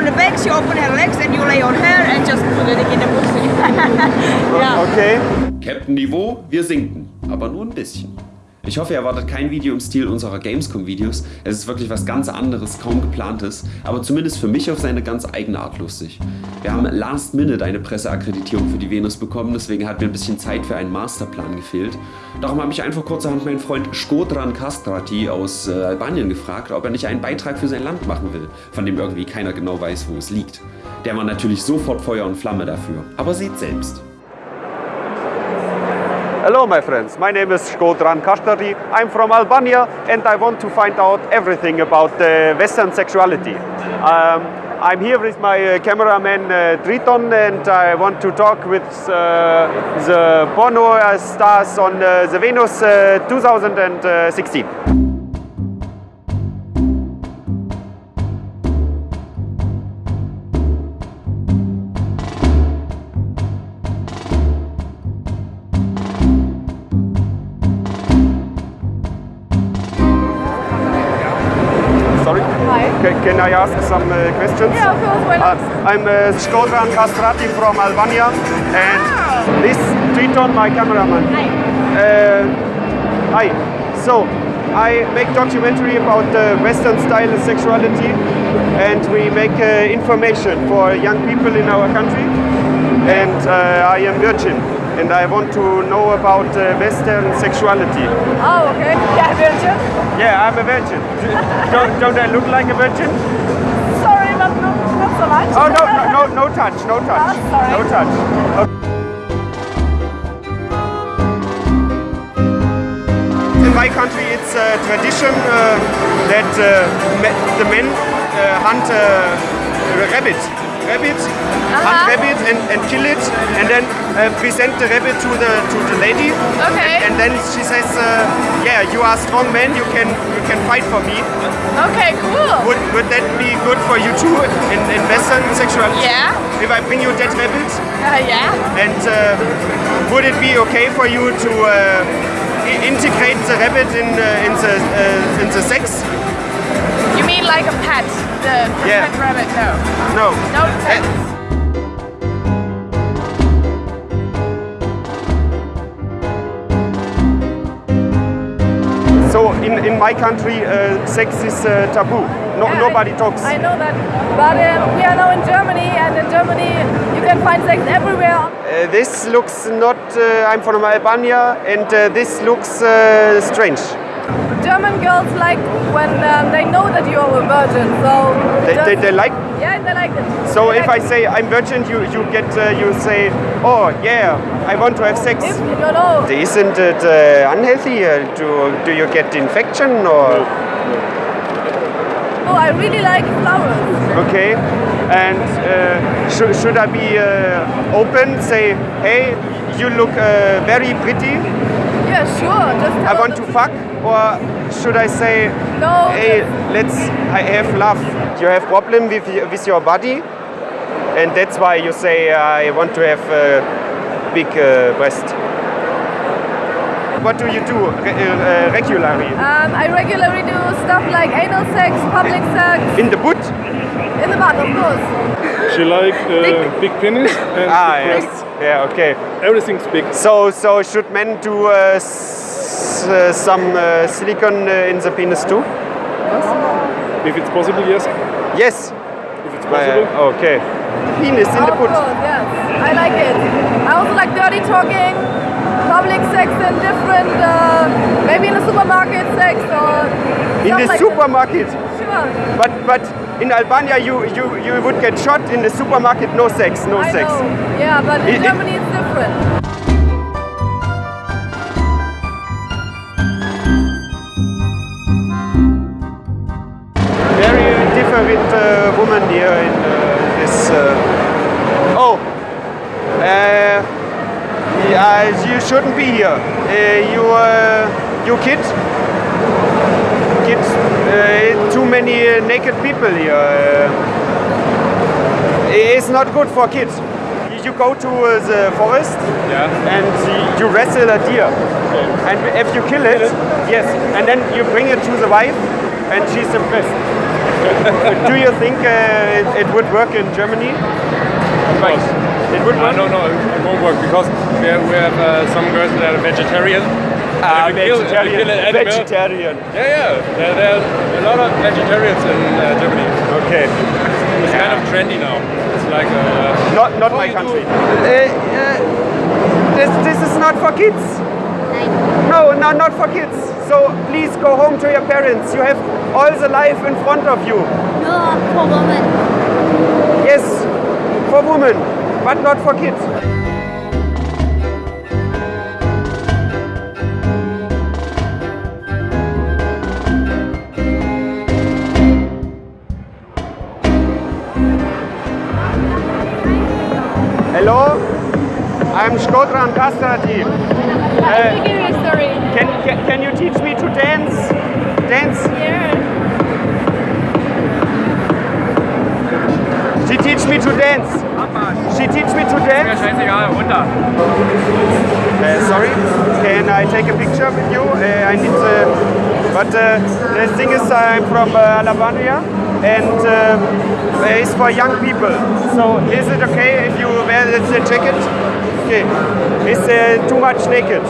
on the back, she open her legs and you lay on her and just put it in the pussy. yeah. Okay. Captain Niveau, wir sinken, aber nur ein bisschen. Ich hoffe, ihr erwartet kein Video im Stil unserer Gamescom-Videos. Es ist wirklich was ganz anderes, kaum geplantes, aber zumindest für mich auf seine ganz eigene Art lustig. Wir haben last minute eine Presseakkreditierung für die Venus bekommen, deswegen hat mir ein bisschen Zeit für einen Masterplan gefehlt. Darum habe ich einfach kurzerhand meinen Freund Skodran Kastrati aus äh, Albanien gefragt, ob er nicht einen Beitrag für sein Land machen will, von dem irgendwie keiner genau weiß, wo es liegt. Der war natürlich sofort Feuer und Flamme dafür, aber seht selbst. Hello, my friends. My name is Shkodran Kastrati. I'm from Albania and I want to find out everything about uh, Western sexuality. Um, I'm here with my uh, cameraman uh, Triton and I want to talk with uh, the porno stars on uh, the Venus uh, 2016. Hi. Ca- Can I ask some uh, questions? Yeah, of course, why not? Uh, I'm uh, Kastrati from Albania and this Triton, my cameraman. Hi. Uh, hi. So, I make documentary about uh, Western style sexuality and we make uh, information for young people in our country. And uh, I am virgin and I want to know about uh, Western sexuality. Oh, okay. Yeah, virgin. Yeah, I'm a virgin. don't, don't I look like a virgin? Sorry, but no, not so much. Oh, no, no, no, no touch, no touch. Oh, sorry. No touch. Okay. In my country, it's a tradition uh, that uh, the men uh, hunt uh, a rabbit. Rabbit, hunt Uh-huh. rabbit and, and kill it, and then uh, present the rabbit to the to the lady. Okay. And, and then she says, uh, "Yeah, you are a strong man. You can you can fight for me." Okay, cool. Would, would that be good for you too in, in Western sexuality? Yeah. If I bring you dead rabbit, Uh, yeah. and uh, would it be okay for you to uh, integrate the rabbit in uh, in the uh, in the sex? Mean like a pet? The, the Yeah. pet rabbit? No. No. No pet. So in, in my country, uh, sex is uh, taboo. No, Yeah, nobody I, talks. I know that. But um, we are now in Germany, and in Germany you can find sex everywhere. Uh, this looks not. Uh, I'm from Albania, and uh, this looks uh, strange. German girls like when um, they know that you're a virgin, so They, just- they, they like. yeah, they like it. So They if like I say I'm virgin, you you get uh, you say, oh yeah, I want to have sex. if you know, Isn't it uh, unhealthy? Uh, do, do you get infection or? oh, I really like flowers. Okay. And uh, should, should I be uh, open? Say, hey, you look uh, very pretty. Yeah, sure. Just I want to fuck. Or should I say, No, hey, let's I have love. You have problem with with your body, and that's why you say I want to have uh, big uh, breast. What do you do re- uh, regularly? Um, I regularly do stuff like anal sex, public sex, In the butt? in the butt, of course. She like uh, big penis and Ah, big yes. Yeah, okay. Everything's big. So, so should men do uh, s- uh, some uh, silicone uh, in the penis too? If it's possible, yes. Yes. If it's possible. Uh, okay. Penis in the of butt. course, yes. I like it. I also like dirty talking, public sex in different, uh, maybe in the supermarket sex or In the like supermarket. That. Sure. But but in Albania you, you, you would get shot in the supermarket, no sex, no I sex. know. Yeah, but in It- Germany it's different. Very different uh, woman here in uh, this. Uh, oh, uh, yeah, you shouldn't be here. Uh, you uh, you kid, kid, uh, too many naked people here. It's not good for kids. You go to the forest Yeah. and you wrestle a deer. And if you kill it, yes, and then you bring it to the wife, and she's impressed. Do you think uh, it, it would work in Germany? Of course. It would I work. don't know, it won't work because we have, we have uh, some girls that are vegetarian. Ah, And kill- vegetarian. kill Vegetarian. Yeah, yeah. There, there are a lot of vegetarians in uh, Germany. Okay. It's kind of trendy now. It's like uh, Not not my country. Uh, uh, this this is not for kids. No, no, not for kids. So please go home to your parents. You have all the life in front of you. No, for women. Yes, for women, but not for kids. Hello, I'm Shkodran Kastrati. Story. Can, can, can you teach me to dance? Dance? Here. She teach me to dance. She teach me to dance. Uh, sorry, can I take a picture with you? Uh, I need uh, but uh, the thing is I'm from uh, Alabama and it's for young people. So is it okay if you wear the, jacket? Okay, it's too much naked.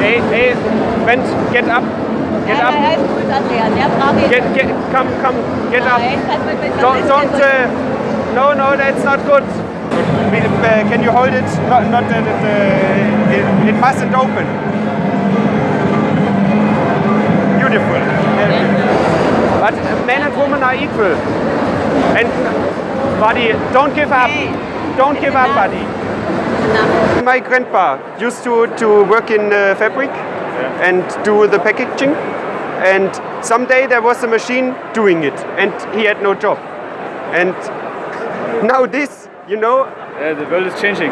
Hey, hey, Brent, get up, get up. Nein, nein, gut, Adrian. Der braucht. Get, get, come, come, get up. Nein, das wird mit Don't, don't, uh, no, no, that's not good. Uh, can you hold it? Not, not it, it, it mustn't open. Beautiful. But men and women are equal. And, buddy, don't give up. Don't give up, buddy. My grandpa used to, to work in uh, fabric and do the packaging. And someday there was a machine doing it, and he had no job. And now this, you know. Yeah, the world is changing.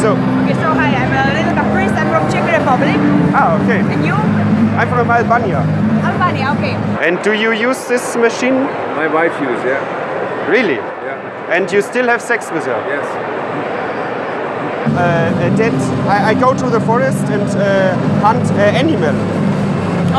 So, Okay, so hi, I'm uh, Lena Caprice, I'm from Czech Republic. ah, okay. And you? I'm from Albania. Albania, okay. And do you use this machine? My wife uses, yeah. Really? Yeah. And you still have sex with her? Yes. Uh, uh, that I, I go to the forest and uh, hunt uh, animal.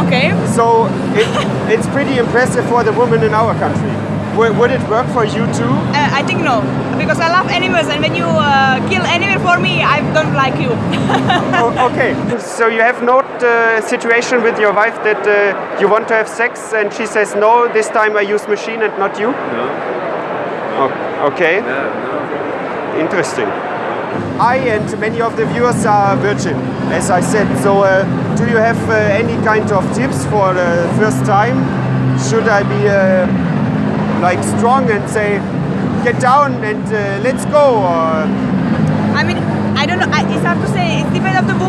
Okay. So it, it's pretty impressive for the women in our country. Would, would it work for you too? Uh, I think no, because I love animals and when you uh, kill animal for me, I don't like you. oh, okay. So you have no uh, situation with your wife that uh, you want to have sex and she says no, this time I use machine and not you? No. O- okay. Yeah, no. Interesting. I and many of the viewers are virgin, as I said. So, uh, do you have uh, any kind of tips for the first time? Should I be uh, like strong and say, get down and uh, let's go? Or I mean,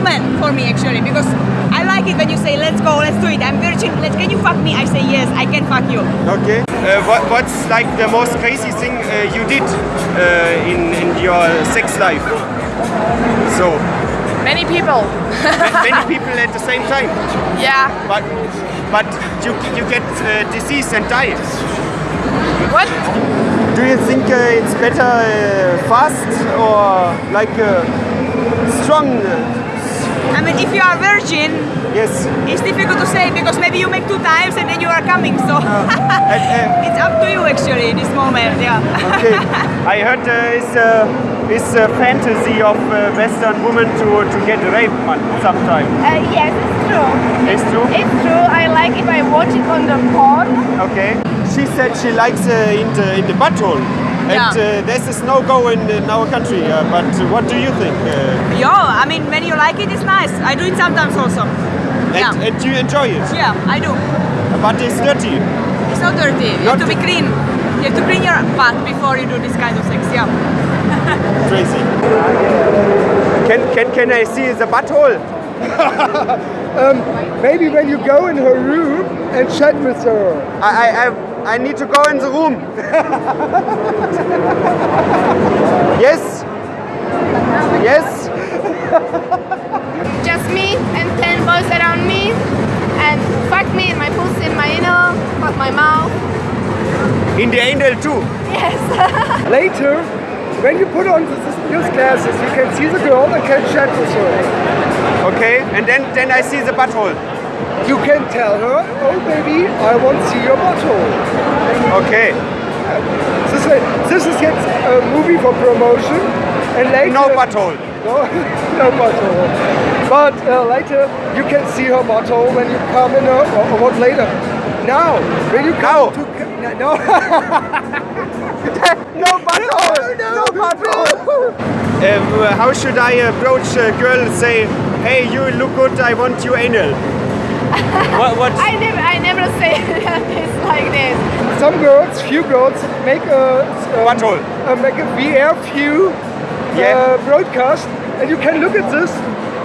depends on the woman for me actually, because I like it when you say, "Let's go, let's do it." I'm virgin. Let's. Can you fuck me? I say yes. I can fuck you. okay. Uh, what, what's like the most crazy thing uh, you did uh, in in your sex life? So Many people. many people at the same time, Yeah. but but you you get uh, disease and die. What? Do you think uh, it's better uh, fast or like uh, strong? I mean, if you are virgin, Yes. it's difficult to say because maybe you make two times and then you are coming. So And, uh, it's up to you actually in this moment. Yeah. okay. I heard uh, it's uh, it's a fantasy of uh, Western women to to get raped sometime. Uh, yes, it's true. It's true. It's true. I like if I watch it on the porn. Okay. She said she likes uh, in the in the butthole. And Yeah. uh, this is no go in, in our country. Uh, but what do you think? Uh, Yo, I mean, when you like it, it's nice. I do it sometimes also. and, Yeah. and you enjoy it, Yeah, I do. but it's dirty. It's not dirty. You Not have to be clean. You have to clean your butt before you do this kind of sex. Yeah. Crazy. Can can can I see the butthole? Maybe when you go in her room and chat with her. I, I, I, I need to go in the room. yes? Yes? Just me and 10 boys around me. And fuck me in my pussy, in my anal, fuck my mouth. In the anal too. Yes. Later, when you put on this, these glasses, you can see the girl and can chat with her. Okay, and then then I see the butthole. You can tell her, oh baby, I want to see your butthole. Okay. This, is- this is yet a movie for promotion, and later No butthole. no, no butthole. But uh, later you can see her butthole when you come in, her, or, or what later. Now, when you Now. come to no, No butthole. no, butthole. Uh, how should I approach a girl? and Say, hey, you look good. I want you anal. what? What? I never, I never say this like this. Some girls, few girls, make a um, Butthole. uh, make a VR view Yeah. uh, broadcast, and you can look at this,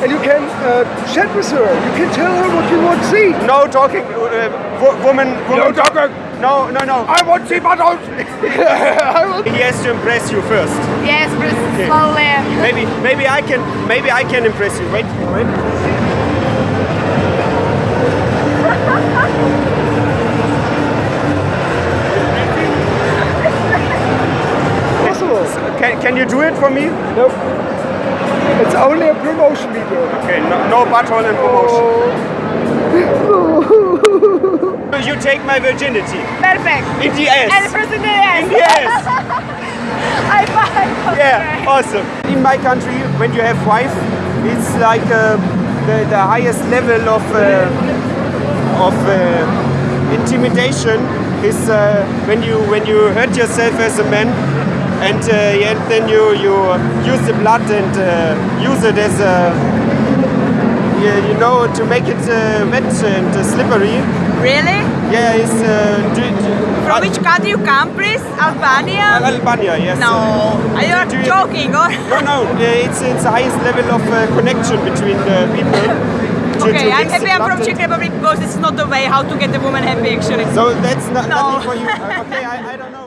and you can uh, chat with her. You can tell her what you want to see. No talking. Uh, wo- woman. woman No talking. No, no, no. I want to see buttholes. I He has to impress you first. Yes, but slowly. Maybe, maybe I can, maybe I can impress you. Wait, wait. Can, can you do it for me? Nope. It's only a promotion video. Okay, no, no butthole in promotion. You take my virginity. Perfect. In the And ass. first in the end. Yes. I find. Yeah, awesome. In my country, when you have wife, it's like uh, the, the highest level of uh, of uh, intimidation is uh, when you when you hurt yourself as a man, and uh, yeah, then you you use the blood and uh, use it as a yeah, you know to make it uh, wet and uh, slippery. Really? Yeah, it's uh, do, do, From which country you come, please? Albania? Albania, yes. No. Are you Do joking or? No, no, uh, it's it's the highest level of uh, connection between uh, people. to- Okay, to I'm happy I'm from Czech Republic because it's not the way how to get a woman happy actually. So that's not, No. nothing for you. Uh, okay, I, I don't know. Uh,